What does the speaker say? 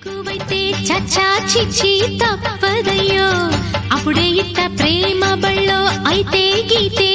ఎక్కువైతే చచ్చా చిచ్చి తప్పదయ్యో. అప్పుడే ఇత్త ప్రేమ బళ్ళో అయితే గీతే.